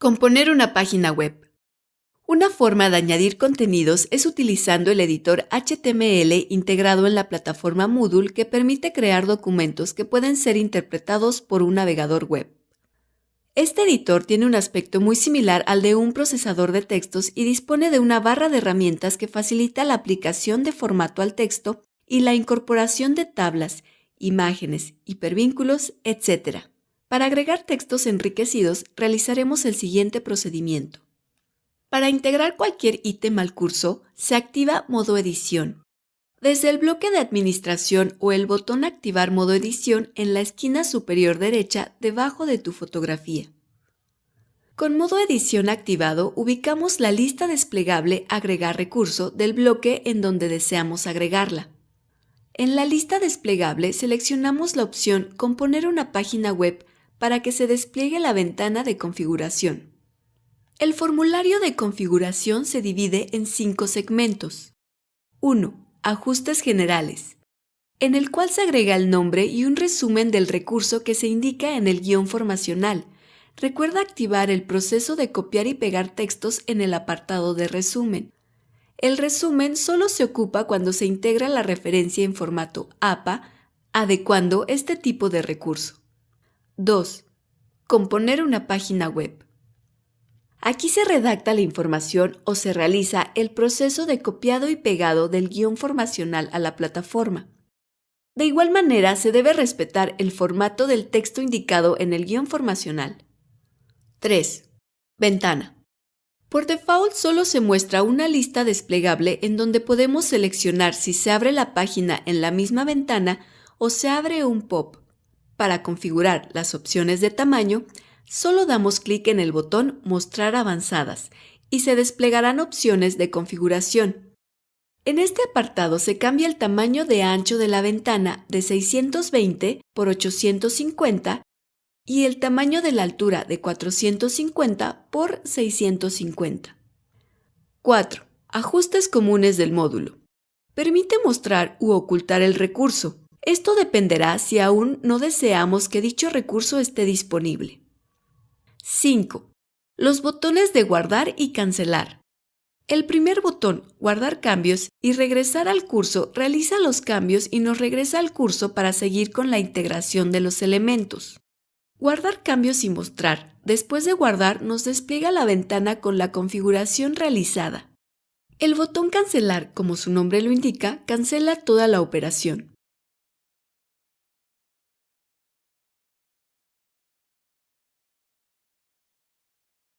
Componer una página web. Una forma de añadir contenidos es utilizando el editor HTML integrado en la plataforma Moodle que permite crear documentos que pueden ser interpretados por un navegador web. Este editor tiene un aspecto muy similar al de un procesador de textos y dispone de una barra de herramientas que facilita la aplicación de formato al texto y la incorporación de tablas, imágenes, hipervínculos, etc. Para agregar textos enriquecidos, realizaremos el siguiente procedimiento. Para integrar cualquier ítem al curso, se activa modo edición. Desde el bloque de administración o el botón Activar modo edición en la esquina superior derecha debajo de tu fotografía. Con modo edición activado, ubicamos la lista desplegable Agregar recurso del bloque en donde deseamos agregarla. En la lista desplegable seleccionamos la opción Componer una página web para que se despliegue la ventana de configuración. El formulario de configuración se divide en cinco segmentos. 1. Ajustes generales, en el cual se agrega el nombre y un resumen del recurso que se indica en el guion formacional. Recuerda activar el proceso de copiar y pegar textos en el apartado de resumen. El resumen solo se ocupa cuando se integra la referencia en formato APA, adecuando este tipo de recurso. 2. Componer una página web. Aquí se redacta la información o se realiza el proceso de copiado y pegado del guion formacional a la plataforma. De igual manera, se debe respetar el formato del texto indicado en el guion formacional. 3. Ventana. Por default solo se muestra una lista desplegable en donde podemos seleccionar si se abre la página en la misma ventana o se abre un pop. Para configurar las opciones de tamaño, solo damos clic en el botón Mostrar avanzadas y se desplegarán opciones de configuración. En este apartado se cambia el tamaño de ancho de la ventana de 620 por 850 y el tamaño de la altura de 450 por 650. 4. Ajustes comunes del módulo. Permite mostrar u ocultar el recurso, esto dependerá si aún no deseamos que dicho recurso esté disponible. 5. Los botones de guardar y cancelar. El primer botón, guardar cambios y regresar al curso, realiza los cambios y nos regresa al curso para seguir con la integración de los elementos. Guardar cambios y mostrar. Después de guardar nos despliega la ventana con la configuración realizada. El botón cancelar, como su nombre lo indica, cancela toda la operación.